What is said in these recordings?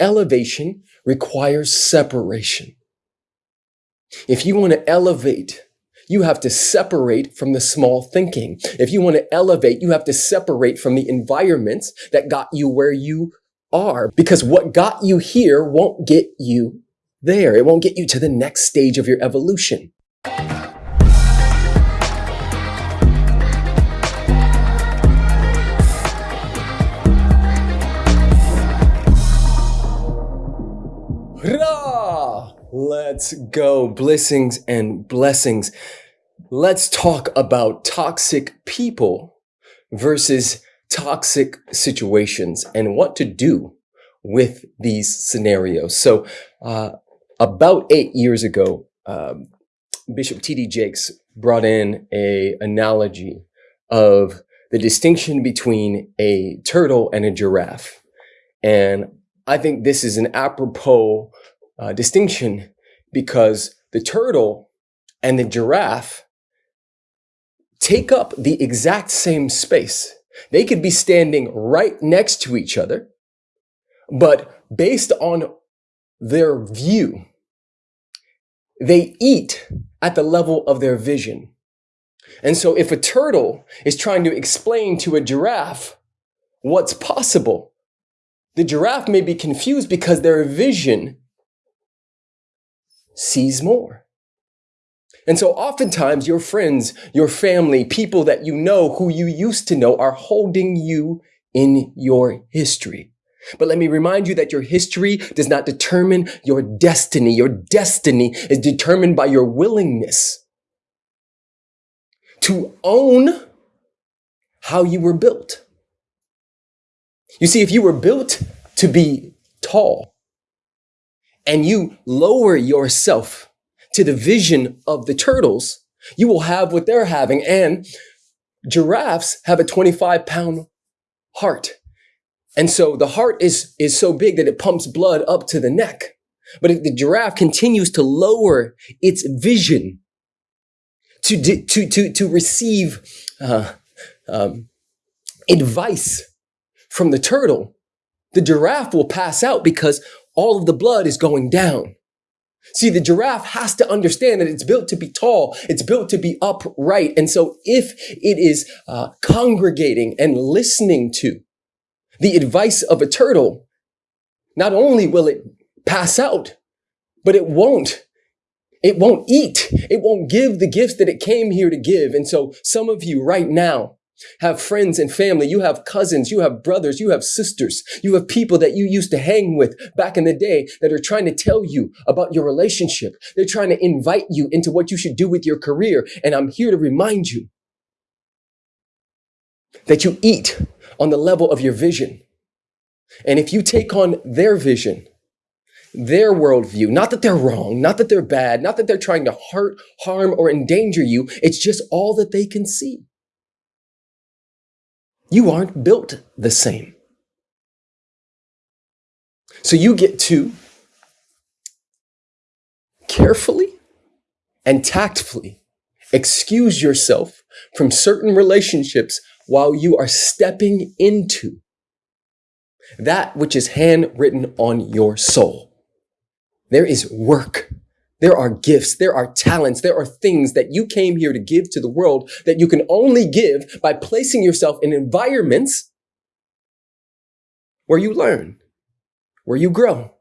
Elevation requires separation. If you want to elevate, you have to separate from the small thinking. If you want to elevate, you have to separate from the environments that got you where you are because what got you here won't get you there. It won't get you to the next stage of your evolution. Let's go. Blessings and blessings. Let's talk about toxic people versus toxic situations and what to do with these scenarios. So, uh, about eight years ago, um, Bishop T.D. Jakes brought in a analogy of the distinction between a turtle and a giraffe. And I think this is an apropos uh, distinction because the turtle and the giraffe take up the exact same space. They could be standing right next to each other, but based on their view, they eat at the level of their vision. And so if a turtle is trying to explain to a giraffe what's possible, the giraffe may be confused because their vision sees more. And so oftentimes your friends, your family, people that you know who you used to know are holding you in your history. But let me remind you that your history does not determine your destiny. Your destiny is determined by your willingness to own how you were built. You see, if you were built to be tall, and you lower yourself to the vision of the turtles, you will have what they're having. And giraffes have a 25 pound heart. And so the heart is, is so big that it pumps blood up to the neck. But if the giraffe continues to lower its vision to, to, to, to receive uh, um, advice from the turtle, the giraffe will pass out because all of the blood is going down. See, the giraffe has to understand that it's built to be tall. It's built to be upright. And so if it is uh, congregating and listening to the advice of a turtle, not only will it pass out, but it won't. It won't eat. It won't give the gifts that it came here to give. And so some of you right now have friends and family. You have cousins. You have brothers. You have sisters. You have people that you used to hang with back in the day that are trying to tell you about your relationship. They're trying to invite you into what you should do with your career. And I'm here to remind you that you eat on the level of your vision. And if you take on their vision, their worldview, not that they're wrong, not that they're bad, not that they're trying to hurt, harm, or endanger you, it's just all that they can see. You aren't built the same. So you get to carefully and tactfully excuse yourself from certain relationships while you are stepping into that which is handwritten on your soul. There is work there are gifts, there are talents, there are things that you came here to give to the world that you can only give by placing yourself in environments where you learn, where you grow.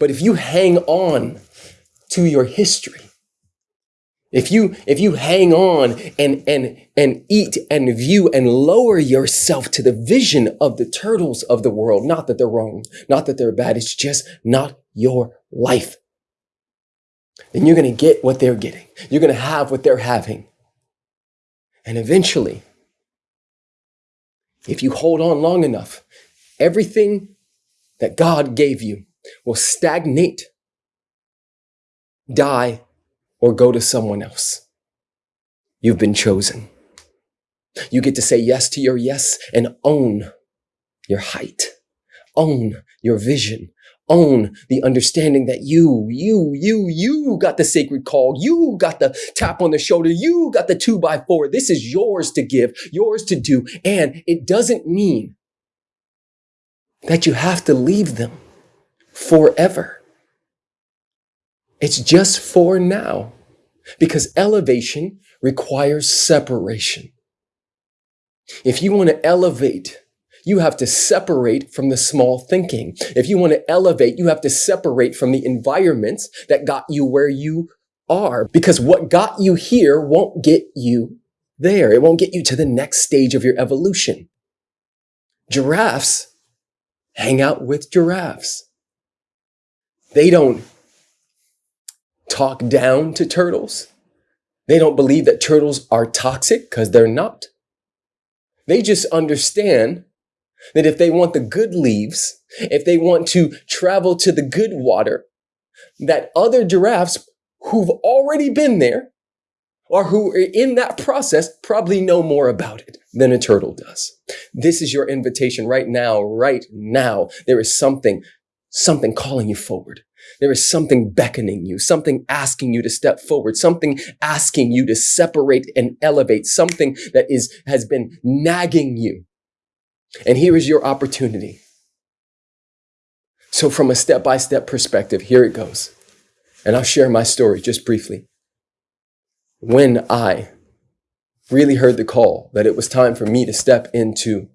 But if you hang on to your history, if you if you hang on and and and eat and view and lower yourself to the vision of the turtles of the world, not that they're wrong, not that they're bad, it's just not your life then you're going to get what they're getting. You're going to have what they're having. And eventually, if you hold on long enough, everything that God gave you will stagnate, die, or go to someone else. You've been chosen. You get to say yes to your yes and own your height, own your vision, own the understanding that you, you, you, you got the sacred call. You got the tap on the shoulder. You got the two by four. This is yours to give, yours to do. And it doesn't mean that you have to leave them forever. It's just for now because elevation requires separation. If you want to elevate, you have to separate from the small thinking. If you want to elevate, you have to separate from the environments that got you where you are because what got you here won't get you there. It won't get you to the next stage of your evolution. Giraffes hang out with giraffes. They don't talk down to turtles. They don't believe that turtles are toxic because they're not. They just understand that if they want the good leaves, if they want to travel to the good water, that other giraffes who've already been there or who are in that process probably know more about it than a turtle does. This is your invitation right now, right now. There is something, something calling you forward. There is something beckoning you, something asking you to step forward, something asking you to separate and elevate, something that is, has been nagging you. And here is your opportunity. So from a step-by-step perspective, here it goes. And I'll share my story just briefly when I really heard the call that it was time for me to step into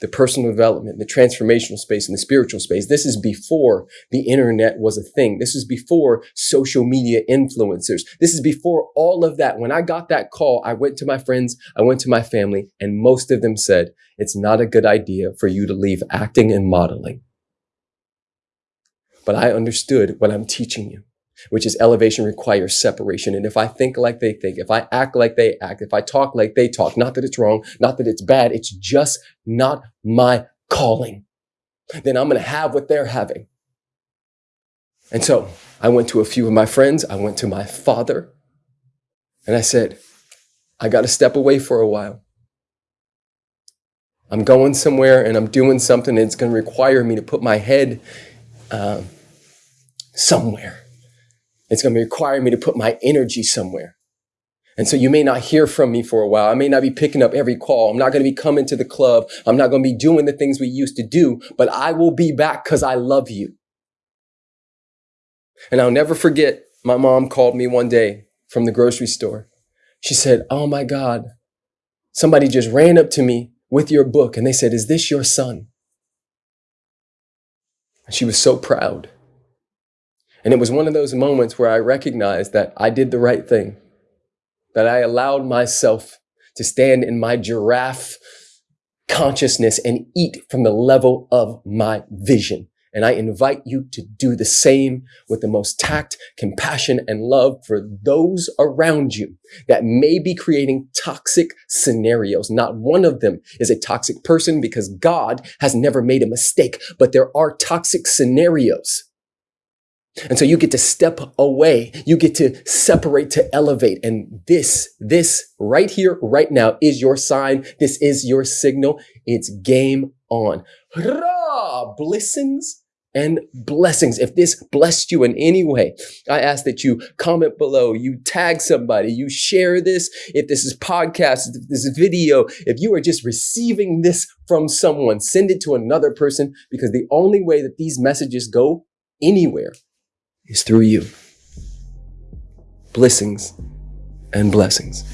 the personal development, the transformational space, and the spiritual space. This is before the internet was a thing. This is before social media influencers. This is before all of that. When I got that call, I went to my friends, I went to my family, and most of them said, it's not a good idea for you to leave acting and modeling. But I understood what I'm teaching you which is elevation requires separation. And if I think like they think, if I act like they act, if I talk like they talk, not that it's wrong, not that it's bad, it's just not my calling, then I'm going to have what they're having. And so I went to a few of my friends. I went to my father and I said, I got to step away for a while. I'm going somewhere and I'm doing something that's going to require me to put my head uh, somewhere. It's going to require me to put my energy somewhere. And so you may not hear from me for a while. I may not be picking up every call. I'm not going to be coming to the club. I'm not going to be doing the things we used to do, but I will be back because I love you. And I'll never forget, my mom called me one day from the grocery store. She said, Oh my God, somebody just ran up to me with your book and they said, Is this your son? And she was so proud. And it was one of those moments where I recognized that I did the right thing, that I allowed myself to stand in my giraffe consciousness and eat from the level of my vision. And I invite you to do the same with the most tact, compassion, and love for those around you that may be creating toxic scenarios. Not one of them is a toxic person because God has never made a mistake, but there are toxic scenarios and so you get to step away. You get to separate to elevate. And this, this right here, right now is your sign. This is your signal. It's game on. Hurrah! Blessings and blessings. If this blessed you in any way, I ask that you comment below, you tag somebody, you share this. If this is podcast, if this is video, if you are just receiving this from someone, send it to another person because the only way that these messages go anywhere is through you. Blessings and blessings.